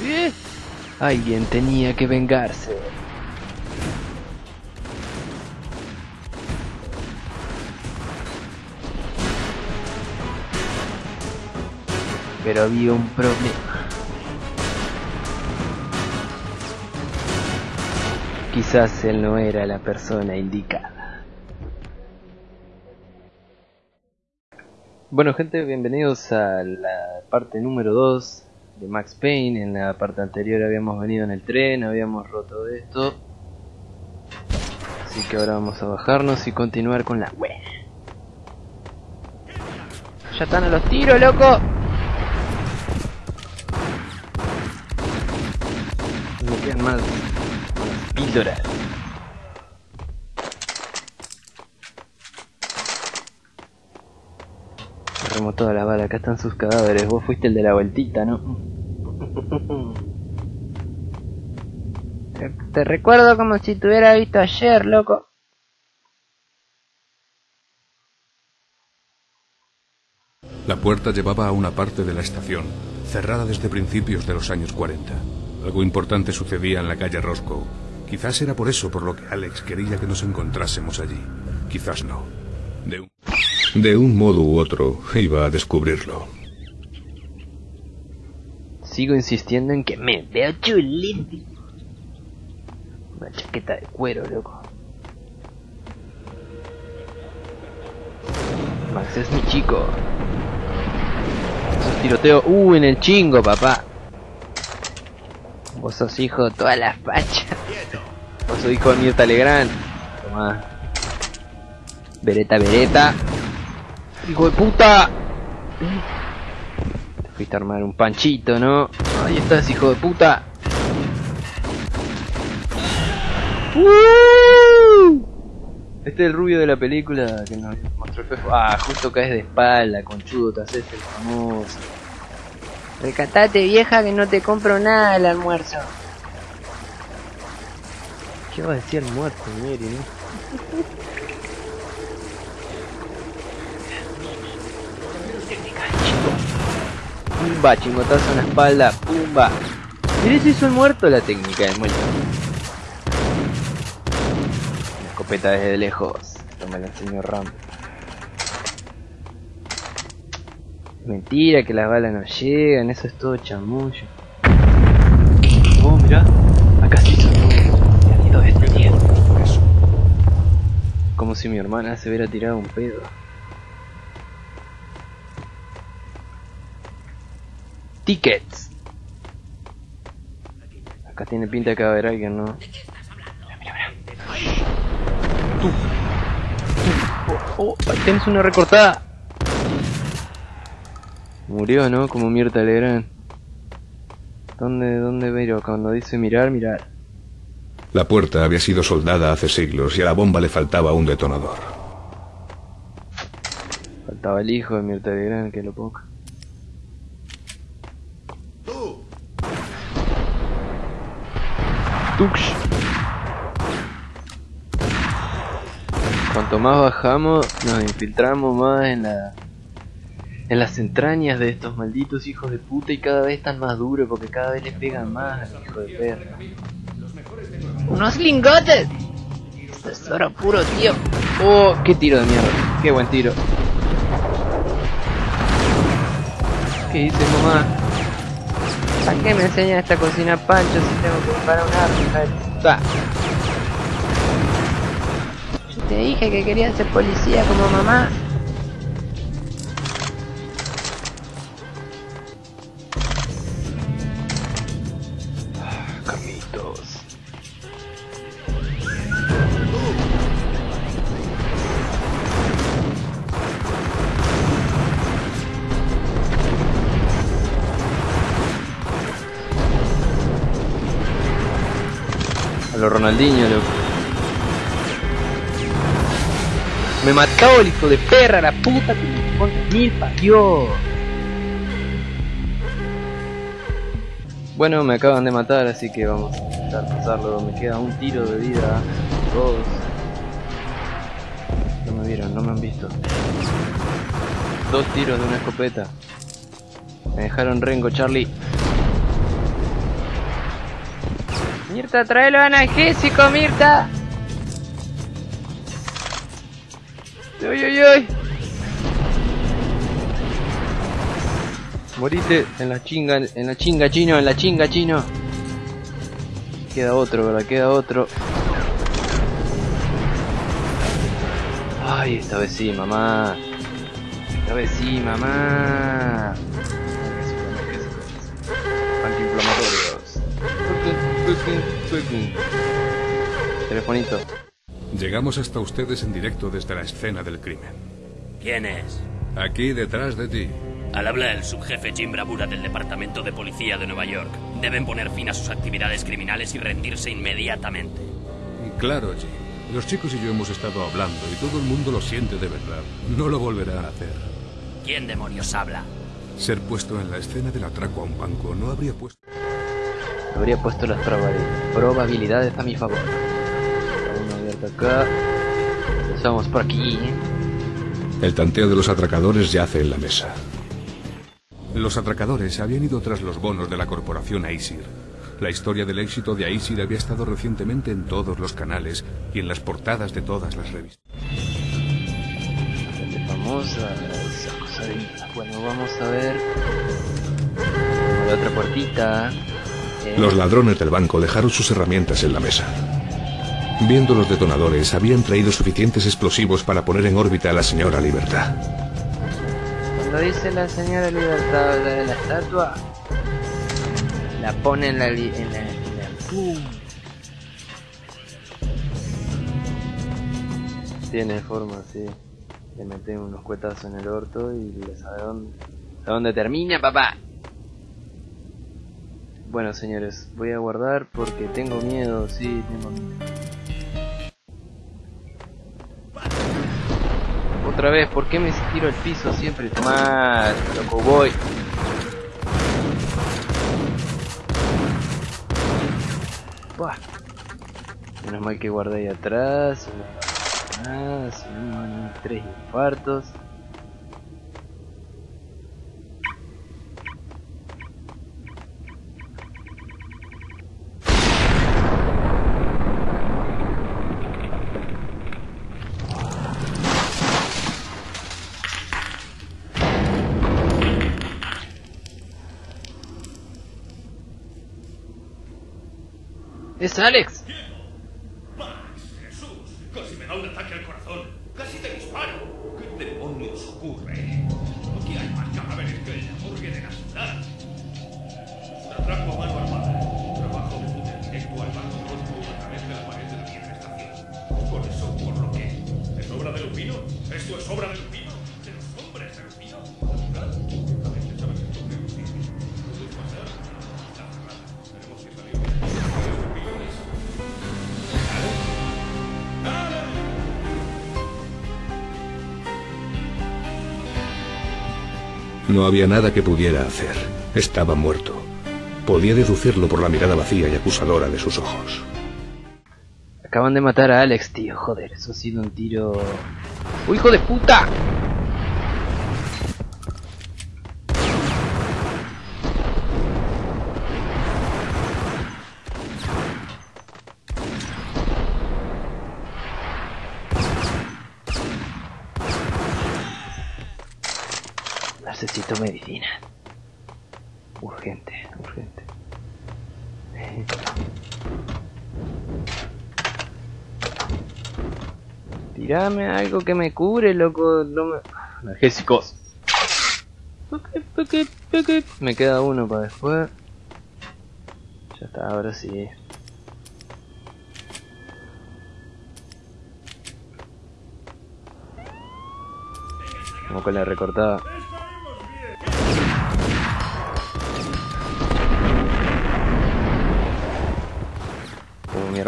¿Eh? Alguien tenía que vengarse. Pero había un problema. Quizás él no era la persona indicada. Bueno gente, bienvenidos a la parte número 2 de Max Payne. En la parte anterior habíamos venido en el tren, habíamos roto esto. Así que ahora vamos a bajarnos y continuar con la web. Ya están a los tiros, loco. Me quedan más, más píldoras. Agarremos toda la bala, acá están sus cadáveres. Vos fuiste el de la vueltita, ¿no? Te, te recuerdo como si te hubiera visto ayer, loco. La puerta llevaba a una parte de la estación, cerrada desde principios de los años 40. Algo importante sucedía en la calle Roscoe. Quizás era por eso por lo que Alex quería que nos encontrásemos allí. Quizás no. De un, de un modo u otro iba a descubrirlo. Sigo insistiendo en que me veo chulísimo. Una chaqueta de cuero, loco. Max es mi chico. Esos tiroteos. Uh, en el chingo, papá. Vos sos hijo de todas las fachas. Vos sos hijo de Mirta Legrand. Tomá. Vereta, vereta. ¡Hijo de puta! Te fuiste a armar un panchito, ¿no? Ahí estás, hijo de puta. ¡Uh! Este es el rubio de la película que nos mostró el Fefo. Ah, justo caes de espalda, conchudo, te haces el famoso. Recatate, vieja, que no te compro nada del almuerzo. ¿Qué va a decir el muerto, Mary, no? Pumba, chingotazo en la espalda, pumba. Mire si hizo el muerto la técnica del muerto. La escopeta desde lejos. Esto me lo enseñó Ram. Mentira que las balas no llegan, eso es todo chamullo. Oh, mirá, acá sí son Se han ido destruyendo. Como si mi hermana se hubiera tirado un pedo. Tickets. Acá tiene pinta de que va a haber alguien, ¿no? Mira, mira, mira. Tú. Oh, oh, ahí tenés una recortada. Murió, ¿no? Como Mirta Legrand. ¿Dónde, dónde veo? Cuando dice mirar, mirar. La puerta había sido soldada hace siglos y a la bomba le faltaba un detonador. Faltaba el hijo de Mirta Legrand, que lo poco. Tux. Cuanto más bajamos, nos infiltramos más en la en las entrañas de estos malditos hijos de puta y cada vez están más duros porque cada vez les pegan más al hijo de perra. ¡Unos lingotes! Tesoro puro, tío. Oh, qué tiro de mierda. Qué buen tiro. ¿Qué dice mamá? ¿Para qué me enseña esta cocina pancho si tengo que preparar un arma? Yo te dije que quería ser policía como mamá. A lo Ronaldinho, loco. Me mató el hijo de perra, la puta que me mil parió. Bueno, me acaban de matar, así que vamos a intentar pasarlo. Me queda un tiro de vida. Dos. No me vieron, no me han visto. Dos tiros de una escopeta. Me dejaron rengo, Charlie. Mirta, tráelo analgésico, Mirta. Uy, uy, uy. Morite en la chinga, en la chinga chino, en la chinga chino. Queda otro, ¿verdad? Queda otro. Ay, esta vez sí, mamá. Esta vez sí, mamá. Telefonito. Llegamos hasta ustedes en directo desde la escena del crimen. ¿Quién es? Aquí detrás de ti. Al habla el subjefe Jim Bravura del Departamento de Policía de Nueva York. Deben poner fin a sus actividades criminales y rendirse inmediatamente. Claro, Jim. Los chicos y yo hemos estado hablando y todo el mundo lo siente de verdad. No lo volverá a hacer. ¿Quién demonios habla? Ser puesto en la escena del atraco a un banco no habría puesto... Habría puesto las probabil- probabilidades a mi favor. Uno abierto acá. Empezamos por aquí. El tanteo de los atracadores yace en la mesa. Los atracadores habían ido tras los bonos de la corporación Aesir. La historia del éxito de Aesir había estado recientemente en todos los canales y en las portadas de todas las revistas. Famosa esa cosa de... Bueno, vamos a ver. La otra puertita. Los ladrones del banco dejaron sus herramientas en la mesa. Viendo los detonadores, habían traído suficientes explosivos para poner en órbita a la señora Libertad. Cuando dice la señora Libertad la de la estatua, la pone en la... li- En la, en la- ¡Pum! Tiene forma, sí. Le meten unos cuetazos en el orto y le sabe dónde, sabe dónde termina, papá. Bueno, señores, voy a guardar porque tengo miedo, sí, tengo miedo. Otra vez, ¿por qué me tiro al piso siempre? Tomá, loco, voy. Buah. Menos mal que guardé ahí atrás. Nada, si no tres infartos. ¡Es Alex! Jesús, casi me da un ataque al corazón. Casi te disparo. ¿Qué demonios ocurre? Aquí hay más cadáveres que en la morgue de la ciudad. Un atraco a mano armada. Trabajo de puta directo al banco Roscoe a través de la pared de la vieja estación. Por eso, por lo que. ¿Es obra de Lupino? ¿Esto es obra de Lupino? No había nada que pudiera hacer. Estaba muerto. Podía deducirlo por la mirada vacía y acusadora de sus ojos. Acaban de matar a Alex, tío. Joder, eso ha sido un tiro. ¡Uy, hijo de puta! Necesito medicina. Urgente, urgente. Tirame algo que me cure, loco. No. Me queda uno para después. Ya está, ahora sí. Como con la recortada.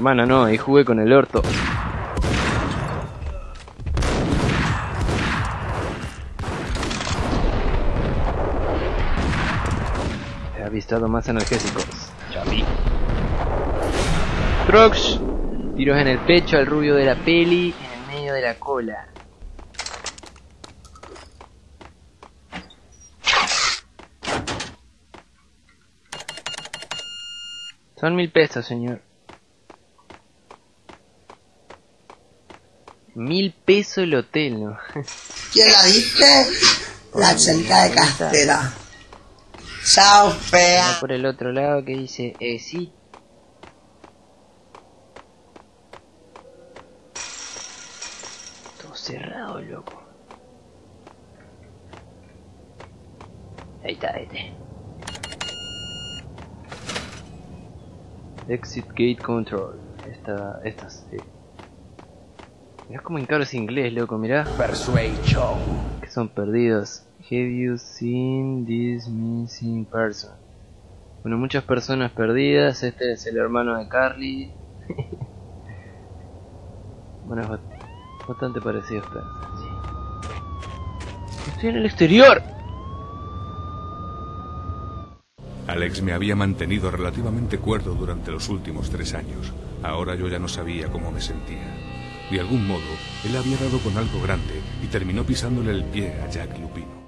Hermana, no, ahí jugué con el orto. He avistado más analgésicos. Chavi. Trox. Tiros en el pecho al rubio de la peli, en el medio de la cola. Son mil pesos, señor. Mil pesos el hotel, ¿no? ¿Quién la viste? La chelita de Castela. Chao, fea. por el otro lado que dice, eh, sí. Todo cerrado, loco. Ahí está, este. Exit Gate Control. Esta, estas. Mirá como encaro ese inglés, loco, mirá. Persuasion. Que son perdidos. Have you seen this missing person? Bueno, muchas personas perdidas. Este es el hermano de Carly. bueno, es bastante parecido a Spencer, sí. Estoy en el exterior. Alex me había mantenido relativamente cuerdo durante los últimos tres años. Ahora yo ya no sabía cómo me sentía. De algún modo, él había dado con algo grande y terminó pisándole el pie a Jack Lupino.